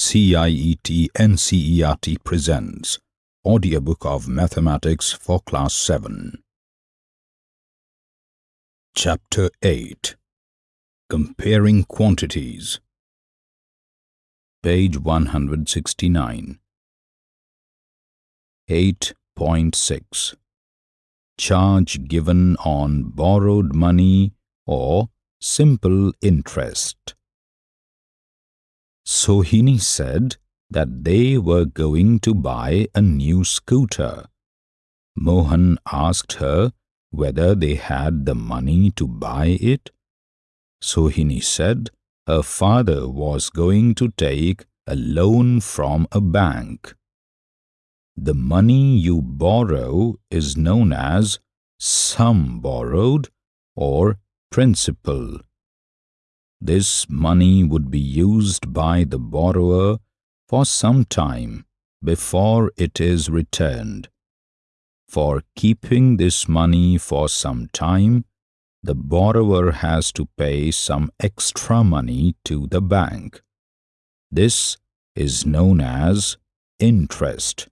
CIET NCERT presents Audiobook of Mathematics for Class 7. Chapter 8 Comparing Quantities Page 169 8.6 Charge given on borrowed money or simple interest. Sohini said that they were going to buy a new scooter. Mohan asked her whether they had the money to buy it. Sohini said her father was going to take a loan from a bank. The money you borrow is known as sum borrowed or principal. This money would be used by the borrower for some time before it is returned. For keeping this money for some time, the borrower has to pay some extra money to the bank. This is known as interest.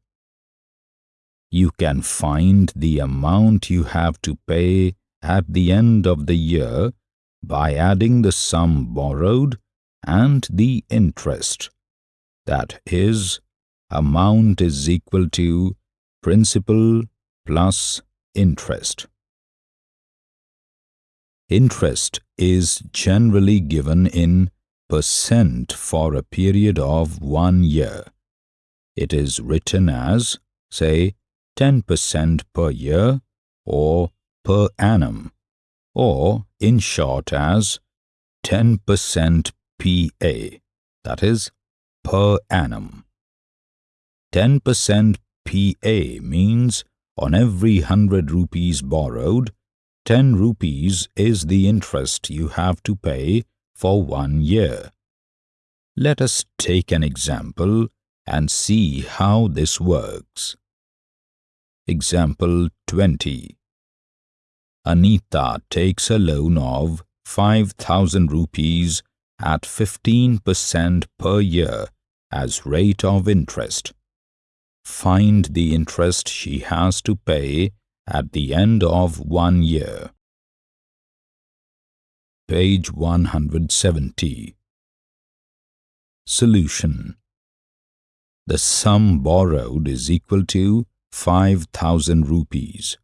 You can find the amount you have to pay at the end of the year by adding the sum borrowed and the interest. That is, amount is equal to principal plus interest. Interest is generally given in percent for a period of one year. It is written as, say, 10% per year or per annum or in short as 10% PA, that is, per annum. 10% PA means on every 100 rupees borrowed, 10 rupees is the interest you have to pay for one year. Let us take an example and see how this works. Example 20 Anita takes a loan of 5000 rupees at 15% per year as rate of interest. Find the interest she has to pay at the end of one year. Page 170 Solution The sum borrowed is equal to 5000 rupees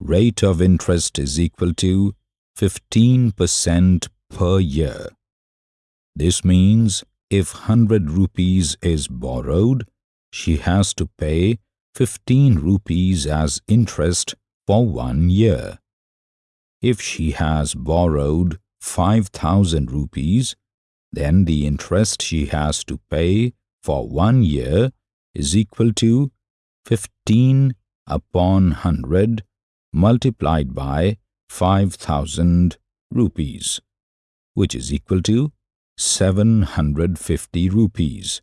rate of interest is equal to 15% per year. This means if 100 rupees is borrowed, she has to pay 15 rupees as interest for one year. If she has borrowed 5000 rupees, then the interest she has to pay for one year is equal to 15 upon 100 multiplied by 5000 rupees, which is equal to 750 rupees.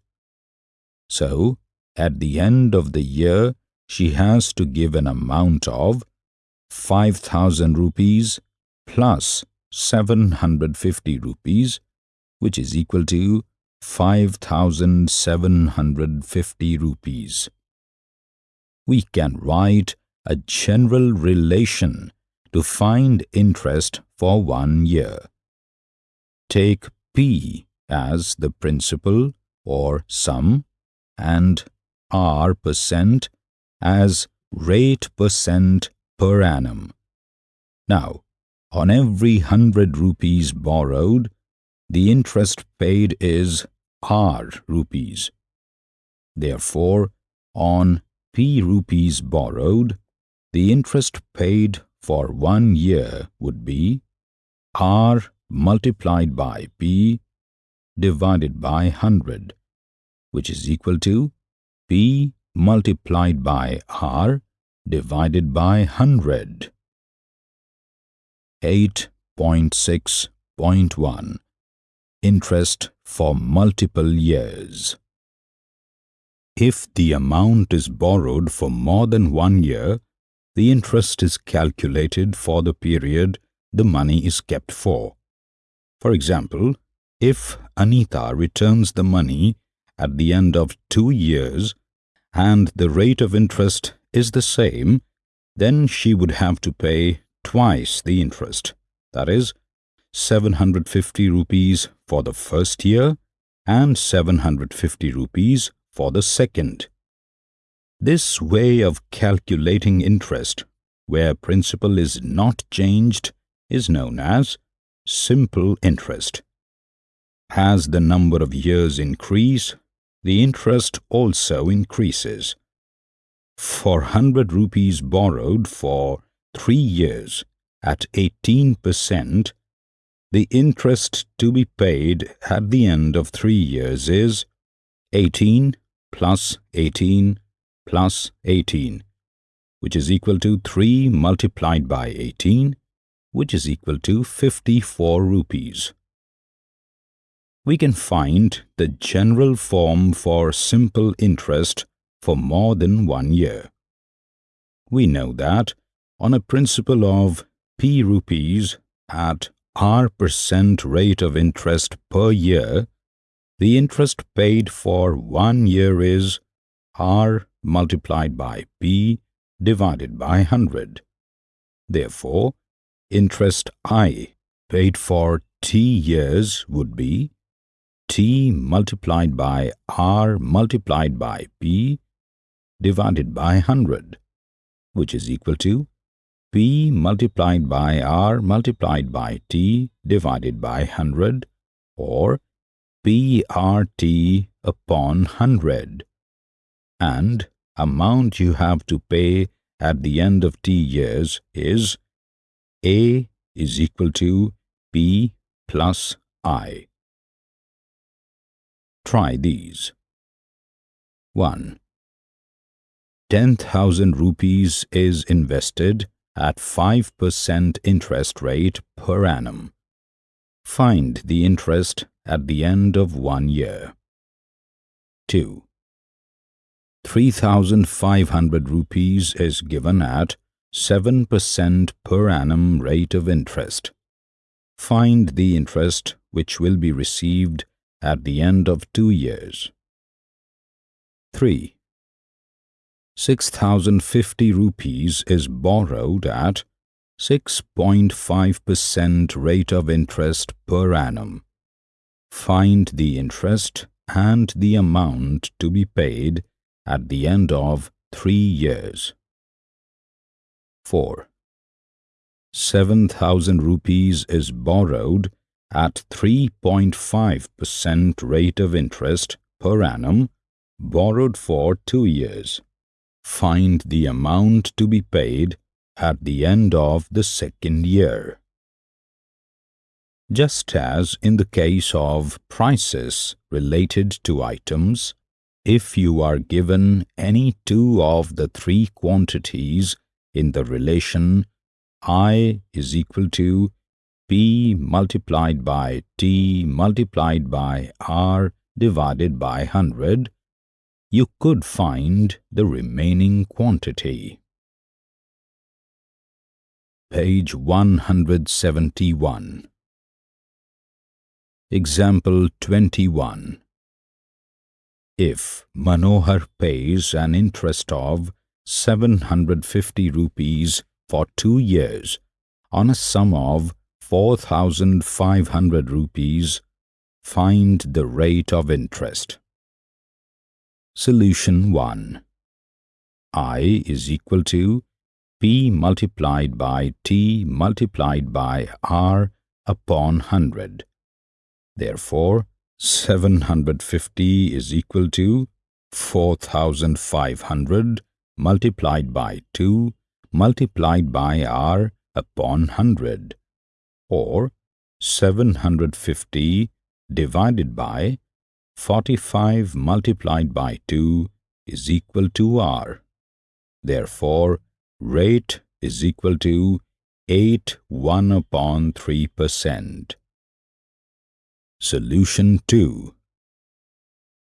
So, at the end of the year, she has to give an amount of 5000 rupees plus 750 rupees, which is equal to 5750 rupees. We can write a general relation to find interest for one year. Take P as the principal or sum and R percent as rate percent per annum. Now, on every hundred rupees borrowed, the interest paid is R rupees. Therefore, on P rupees borrowed, the interest paid for one year would be R multiplied by P divided by 100, which is equal to P multiplied by R divided by 100. 8.6.1 Interest for multiple years If the amount is borrowed for more than one year, the interest is calculated for the period the money is kept for. For example, if Anita returns the money at the end of two years and the rate of interest is the same, then she would have to pay twice the interest, that is, 750 rupees for the first year and 750 rupees for the second. This way of calculating interest, where principal is not changed, is known as simple interest. As the number of years increase, the interest also increases. For 100 rupees borrowed for 3 years at 18%, the interest to be paid at the end of 3 years is 18 plus 18 plus 18, which is equal to 3 multiplied by 18, which is equal to 54 rupees we can find the general form for simple interest for more than one year. We know that on a principal of P rupees at R percent rate of interest per year, the interest paid for one year is R multiplied by P divided by 100. Therefore, interest I paid for T years would be T multiplied by R multiplied by P divided by 100, which is equal to P multiplied by R multiplied by T divided by 100 or PRT upon 100. And amount you have to pay at the end of T years is A is equal to B plus I. Try these. 1. 10,000 rupees is invested at 5% interest rate per annum. Find the interest at the end of one year. 2. 3,500 rupees is given at 7% per annum rate of interest. Find the interest which will be received at the end of two years. 3. 6,050 rupees is borrowed at 6.5% rate of interest per annum. Find the interest and the amount to be paid at the end of three years. 4. 7,000 rupees is borrowed at 3.5% rate of interest per annum borrowed for two years. Find the amount to be paid at the end of the second year. Just as in the case of prices related to items, if you are given any two of the three quantities in the relation I is equal to P multiplied by T multiplied by R divided by 100, you could find the remaining quantity. Page 171 Example 21 If Manohar pays an interest of 750 rupees for two years on a sum of 4,500 rupees, find the rate of interest. Solution 1. I is equal to P multiplied by T multiplied by R upon 100. Therefore, 750 is equal to 4,500 multiplied by 2 multiplied by R upon 100 or 750 divided by 45 multiplied by 2 is equal to R. Therefore, rate is equal to 8 1 upon 3 percent. Solution 2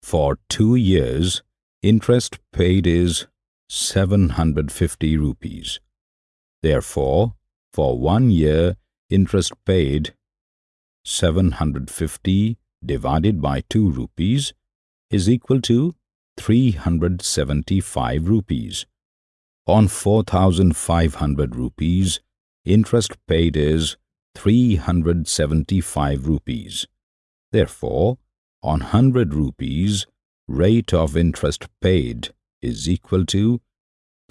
For two years, interest paid is 750 rupees. Therefore, for one year, interest paid 750 divided by 2 rupees is equal to 375 rupees. On 4500 rupees, interest paid is 375 rupees. Therefore, on 100 rupees, rate of interest paid is equal to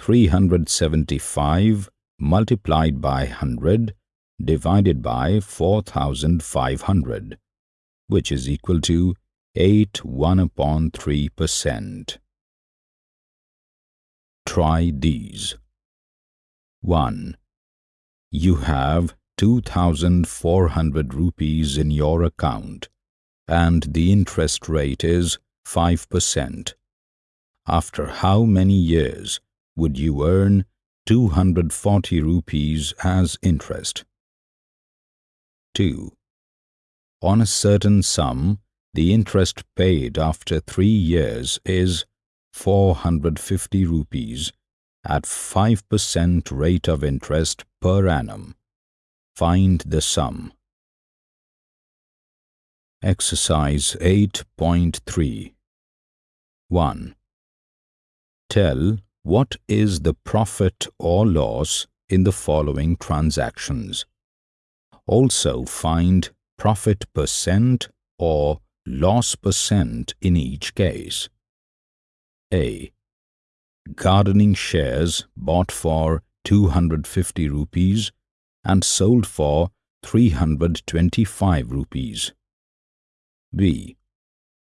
375 multiplied by 100 divided by 4500 which is equal to 8 1 upon 3 percent. Try these. 1. You have 2400 rupees in your account and the interest rate is 5%. After how many years would you earn 240 rupees as interest? 2. On a certain sum, the interest paid after three years is 450 rupees at 5% rate of interest per annum. Find the sum. Exercise 8.3 1. Tell what is the profit or loss in the following transactions. Also find profit percent or loss percent in each case. A. Gardening shares bought for 250 rupees and sold for 325 rupees. B.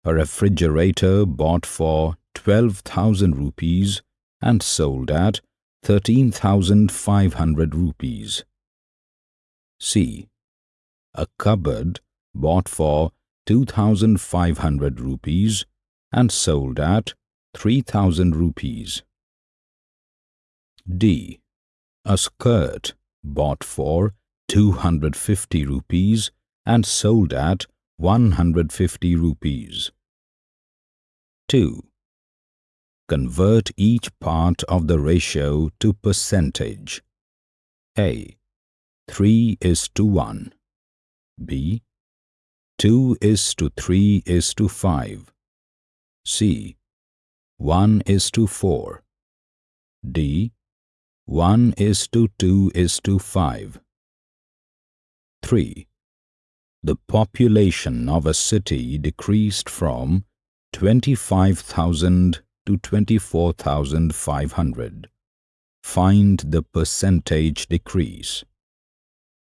A refrigerator bought for 12,000 rupees and sold at 13,500 rupees. C. A cupboard bought for 2,500 rupees and sold at 3,000 rupees. D. A skirt bought for 250 rupees and sold at 150 rupees. 2. Convert each part of the ratio to percentage. A. 3 is to 1. B. 2 is to 3 is to 5. C. 1 is to 4. D. 1 is to 2 is to 5. 3. The population of a city decreased from 25,000 to 24,500. Find the percentage decrease.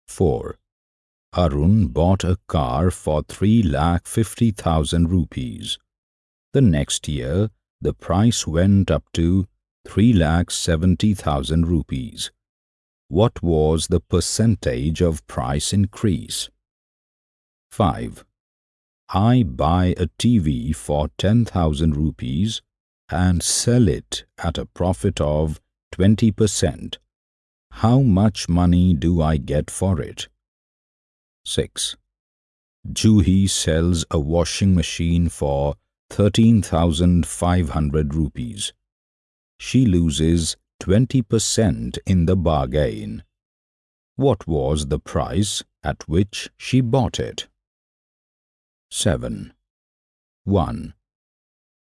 4. Arun bought a car for 3,50,000 rupees. The next year, the price went up to 3,70,000 rupees. What was the percentage of price increase? 5. I buy a TV for 10,000 rupees and sell it at a profit of 20%. How much money do I get for it? 6. Juhi sells a washing machine for 13,500 rupees. She loses 20% in the bargain. What was the price at which she bought it? 7. 1.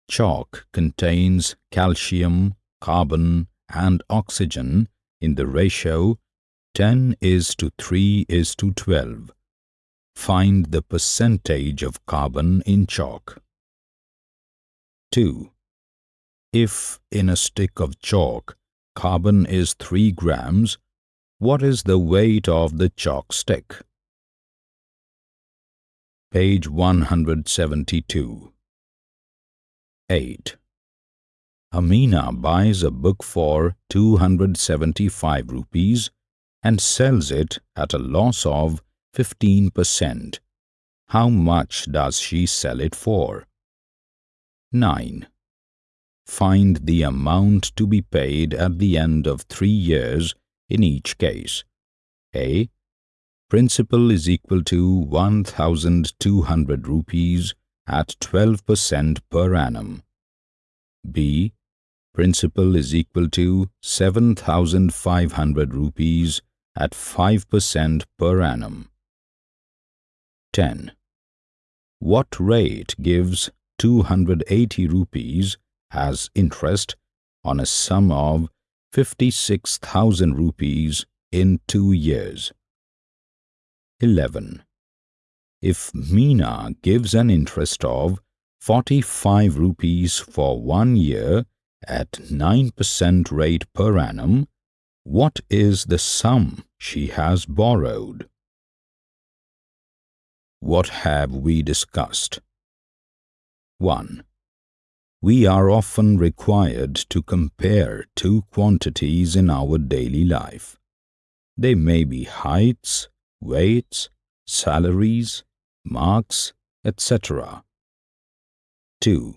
Chalk contains calcium, carbon and oxygen in the ratio 10 is to 3 is to 12. Find the percentage of carbon in chalk. 2. If in a stick of chalk carbon is 3 grams, what is the weight of the chalk stick? Page 172 8. Amina buys a book for 275 rupees and sells it at a loss of 15%. How much does she sell it for? 9. Find the amount to be paid at the end of three years in each case. A. Principal is equal to 1,200 rupees at 12% per annum. B. Principal is equal to 7,500 rupees at 5% per annum. 10. What rate gives 280 rupees as interest on a sum of 56,000 rupees in two years. 11. If Meena gives an interest of 45 rupees for one year at 9% rate per annum, what is the sum she has borrowed? What have we discussed? 1. We are often required to compare two quantities in our daily life. They may be heights, weights, salaries, marks, etc. 2.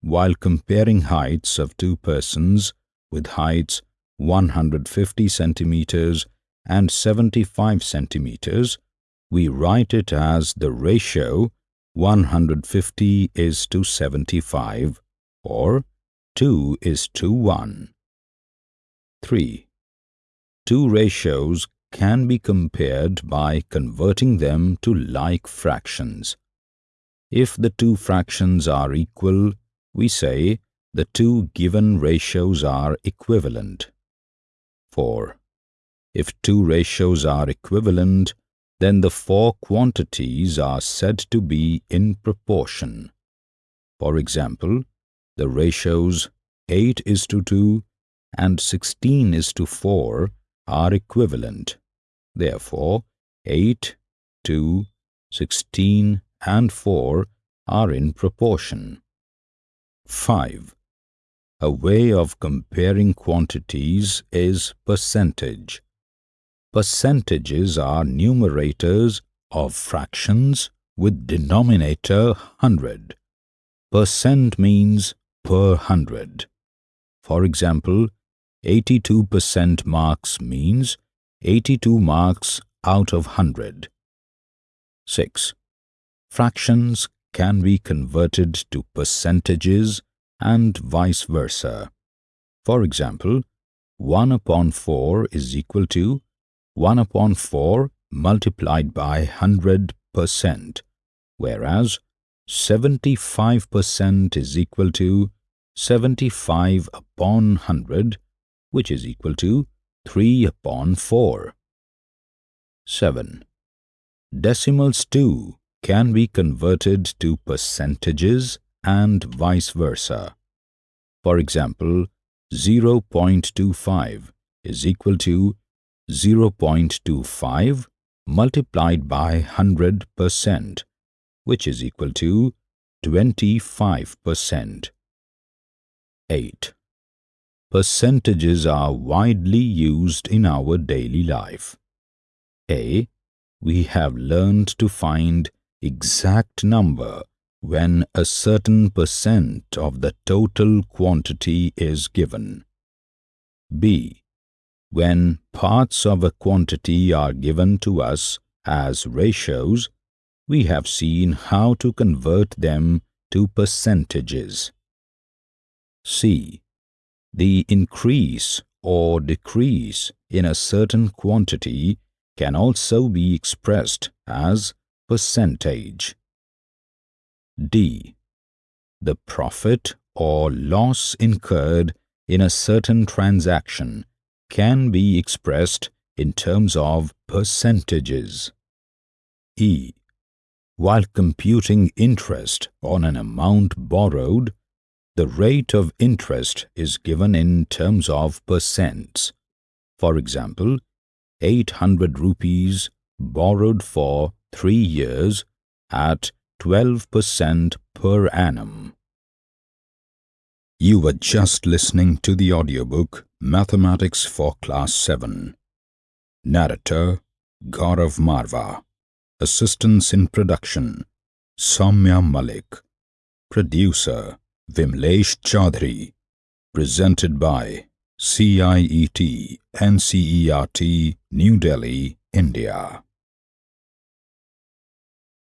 While comparing heights of two persons with heights 150 centimeters and 75 centimeters, we write it as the ratio 150 is to 75 or 2 is to 1. 3. Two ratios can be compared by converting them to like fractions. If the two fractions are equal, we say the two given ratios are equivalent. 4. If two ratios are equivalent, then the four quantities are said to be in proportion. For example, the ratios 8 is to 2 and 16 is to 4 are equivalent. Therefore, 8, 2, 16 and 4 are in proportion. 5. A way of comparing quantities is percentage. Percentages are numerators of fractions with denominator 100. Percent means per hundred. For example, 82% marks means 82 marks out of 100. 6. Fractions can be converted to percentages and vice versa. For example, 1 upon 4 is equal to 1 upon 4 multiplied by 100%, whereas 75% is equal to 75 upon 100 which is equal to 3 upon 4. 7. Decimals too can be converted to percentages and vice versa. For example, 0.25 is equal to 0.25 multiplied by 100%, which is equal to 25%. 8. Percentages are widely used in our daily life. A. We have learned to find exact number when a certain percent of the total quantity is given. B. When parts of a quantity are given to us as ratios, we have seen how to convert them to percentages. C the increase or decrease in a certain quantity can also be expressed as percentage. D. The profit or loss incurred in a certain transaction can be expressed in terms of percentages. E. While computing interest on an amount borrowed, the rate of interest is given in terms of percents. For example, 800 rupees borrowed for 3 years at 12% per annum. You were just listening to the audiobook Mathematics for Class 7. Narrator Gaurav Marva. Assistance in production Soumya Malik. Producer Vimlesh Chaudhary. Presented by CIET NCERT New Delhi, India.